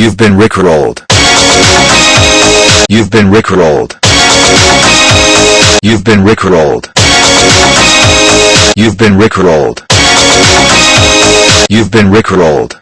You've been rickrolled. You've been rickrolled. You've been rickrolled. You've been rickrolled. You've been rickrolled.